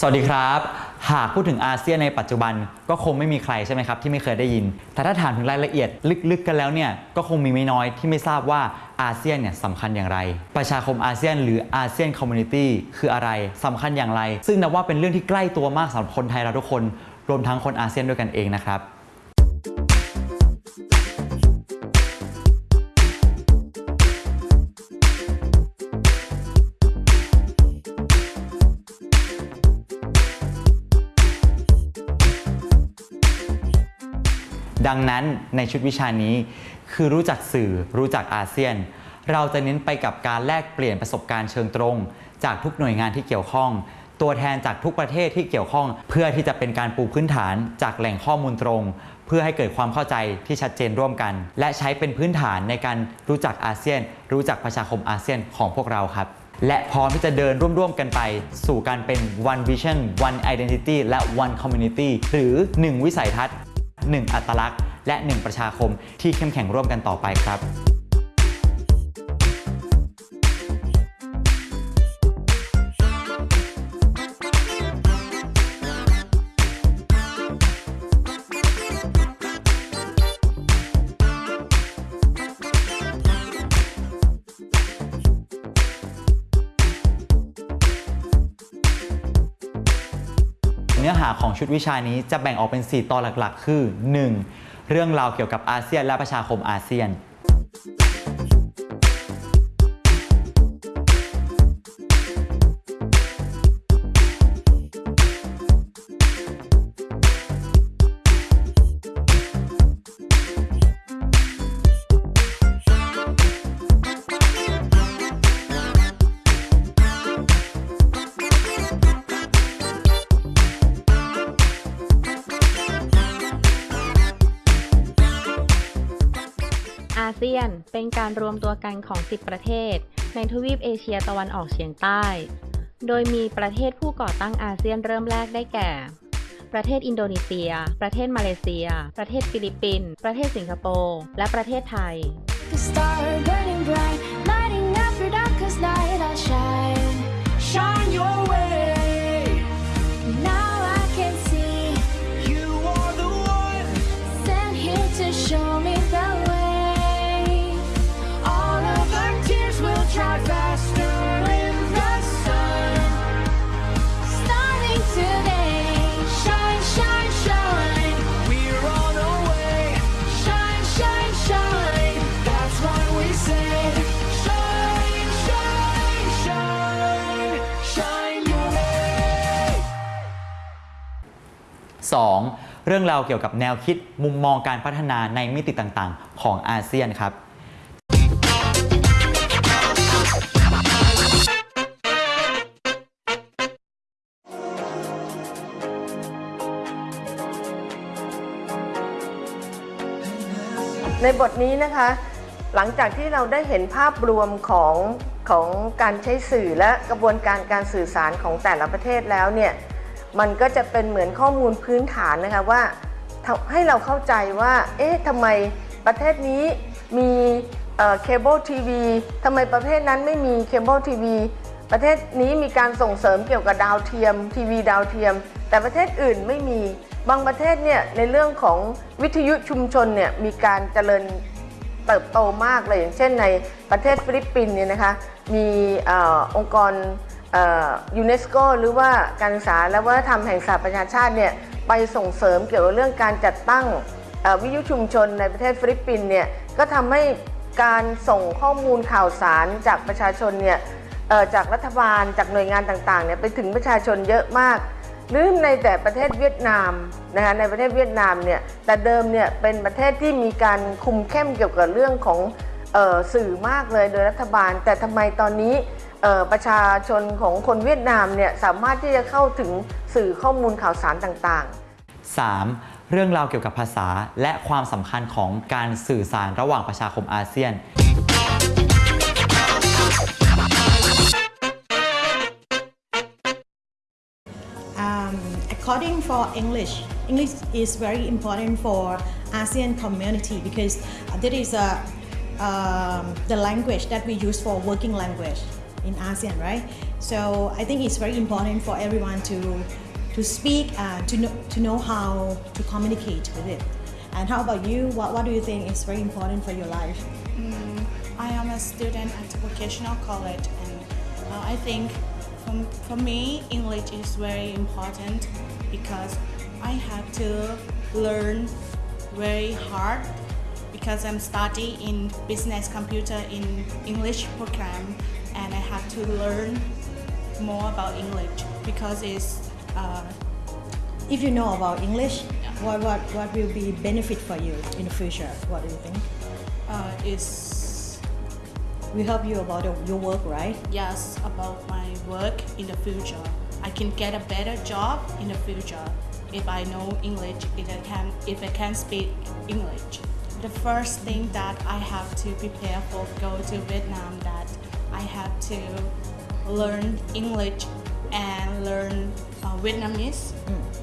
สวัสดีครับ หากพูดถึงอาเซียนในปัจจุบันก็คงไม่มีใครใช่ไหมครับที่ไม่เคยได้ยิน แต่ถ้าถามถึงรายละเอียดลึกๆกันแล้วเนี่ยก็คงมีไม่น้อยที่ไม่ทราบว่าอาเซียนเนี่ยสำคัญอย่างไร ประชาคมอาเซียนหรือ ASEAN Community คืออะไรสำคัญอย่างไร ซึ่งนับว่าเป็นเรื่องที่ใกล้ตัวมากสำหรับคนไทยเราทุกคน รวมทั้งคนอาเซียนด้วยกันเองนะครับ ดังนั้นในชุดวิชานี้ คือรู้จักสื่อรู้จักอาเซียน เราจะเน้นไปกับการแลกเปลี่ยนประสบการณ์เชิงตรง จากทุกหน่วยงานที่เกี่ยวข้อง ตัวแทนจากทุกประเทศที่เกี่ยวข้อง เพื่อที่จะเป็นการปูพื้นฐานจากแหล่งข้อมูลตรง เพื่อให้เกิดความเข้าใจที่ชัดเจนร่วมกัน และใช้เป็นพื้นฐานในการรู้จักอาเซียน รู้จักประชาคมอาเซียนของพวกเราครับและพร้อมที่จะเดินร่วม ๆ กันไป สู่การเป็น one vision one identity และ one community หรือ 1 วิสัยทัศน์ 1 อัตลักษณ์ และ 1 ประชาคมที่เข้มแข็งร่วมกันต่อไปครับเนื้อหาของชุดวิชานี้จะแบ่งออกเป็น 4 ตอนหลักๆ คือ 1. เรื่องราวเกี่ยวกับอาเซียนและประชาคมอาเซียน เซียน เป็นการรวมตัวกันของ 10 ประเทศ ในทวีปเอเชียตะวันออกเฉียงใต้ โดยมีประเทศผู้ก่อตั้งอาเซียนเริ่มแรกได้แก่ ประเทศอินโดนีเซีย ประเทศมาเลเซีย ประเทศฟิลิปปินส์ ประเทศสิงคโปร์ และประเทศไทย 2. เรื่องราวเกี่ยวกับแนวคิดมุมมองการพัฒนาในมิติต่างๆ ของอาเซียนครับในบทนี้นะคะ หลังจากที่เราได้เห็นภาพรวมของของการใช้สื่อและกระบวนการการสื่อสารของแต่ละประเทศแล้วเนี่ย มันก็จะเป็นเหมือนข้อมูลพื้นฐานนะคะว่าให้เราเข้าใจว่า เอ๊ะทำไมประเทศนี้มีเคเบิลทีวีทำไมประเทศนั้นไม่มีเคเบิลทีวีประเทศนี้มีการส่งเสริมเกี่ยวกับดาวเทียม ทีวีดาวเทียม แต่ประเทศอื่นไม่มี บางประเทศเนี่ยในเรื่องของวิทยุชุมชนเนี่ยมีการเจริญเติบโตมากเลยอย่างเช่นในประเทศฟิลิปปินส์เนี่ยนะคะมีองค์กร ยูเนสโกหรือว่าการศึกษาและวัฒนธรรมแห่งสหประชาชาติเนี่ยไปส่งเสริมเกี่ยวกับเรื่องการจัดตั้งวิทยุชุมชนในประเทศฟิลิปปินส์เนี่ยก็ทำให้การส่งข้อมูลข่าวสารจากประชาชนเนี่ยจากรัฐบาลจากหน่วยงานต่างๆเนี่ยไปถึงประชาชนเยอะมากหรือในแต่ประเทศเวียดนามนะคะในประเทศเวียดนามเนี่ยแต่เดิมเนี่ยเป็นประเทศที่มีการคุมเข้มเกี่ยวกับเรื่องของออสื่อมากเลยโดยรัฐบาล แต่ทำไมตอนนี้ ประชาชนของคนเวียดนามเนี่ยสามารถที่จะเข้าถึงสื่อข้อมูลข่าวสารต่างๆ 3. เรื่องราวเกี่ยวกับภาษาและความสำคัญของการสื่อสารระหว่างประชาคมอาเซียน um, according for English, English is very important for ASEAN community because that is a, um, the language that we use for working language in ASEAN, right? So I think it's very important for everyone to to speak and to know, to know how to communicate with it. And how about you? What, what do you think is very important for your life? I am a student at vocational college, and uh, I think for, for me, English is very important because I have to learn very hard because I'm studying in business computer in English program, and I have to learn more about English because it's uh, If you know about English, what, what, what will be benefit for you in the future? What do you think? uh, it's We help you about your work, right? yes about my work in the future. I can get a better job in the future if I know English. If I can, if I can speak English The first thing that I have to prepare for go to Vietnam that I have to learn English and learn uh, Vietnamese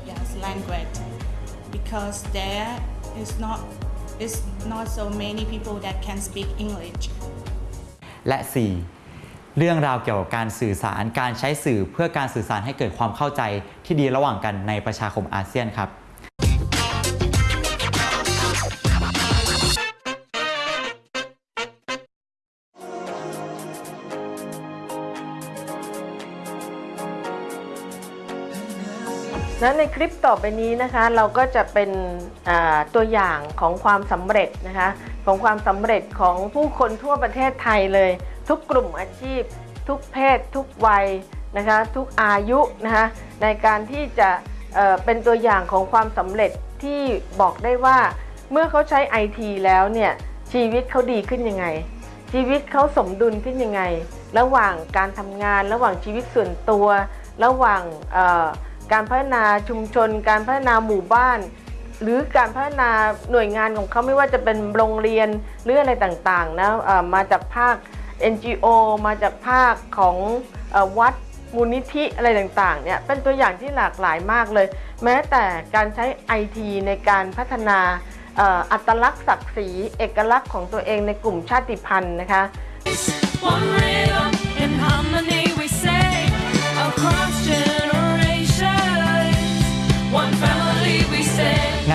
yes language because there is not is not so many people that can speak English. และ 4. เรื่องราวเกี่ยวกับการสื่อสารการใช้สื่อเพื่อการสื่อสารให้เกิดความเข้าใจที่ดีระหว่างกันในประชาคมอาเซียนครับ ะในคลิปต่อไปนี้นะคะ เราก็จะเป็นตัวอย่างของความสำเร็จนะคะ ของความสำเร็จของผู้คนทั่วประเทศไทยเลย ทุกกลุ่มอาชีพ ทุกเพศ ทุกวัยนะคะ ทุกอายุนะคะในการที่จะเเป็นตัวอย่างของความสำเร็จที่บอกได้ว่า เมื่อเขาใช้ไอทีแล้วเนี่ยชีวิตเขาดีขึ้นยังไง ชีวิตเขาสมดุลขึ้นยังไง ระหว่างการทำงาน ระหว่างชีวิตส่วนตัว ระหว่าง การพัฒนาชุมชน การพัฒนาหมู่บ้าน หรือการพัฒนาหน่วยงานของเขาไม่ว่าจะเป็นโรงเรียนหรืออะไรต่างๆนะมาจากภาค NGO มาจากภาคของอวัดมูลนิธิอะไรต่างๆเนี่ยเป็นตัวอย่างที่หลากหลายมากเลย แม้แต่การใช้ไอทีในการพัฒนาออัตลักษณ์ศักดิ์ศรีเอกลักษณ์ของตัวเองในกลุ่มชาติพันธุ์นะคะ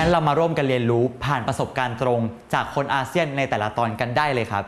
งั้นเรามาร่วมกันเรียนรู้ผ่านประสบการณ์ตรงจากคนอาเซียนในแต่ละตอนกันได้เลยครับ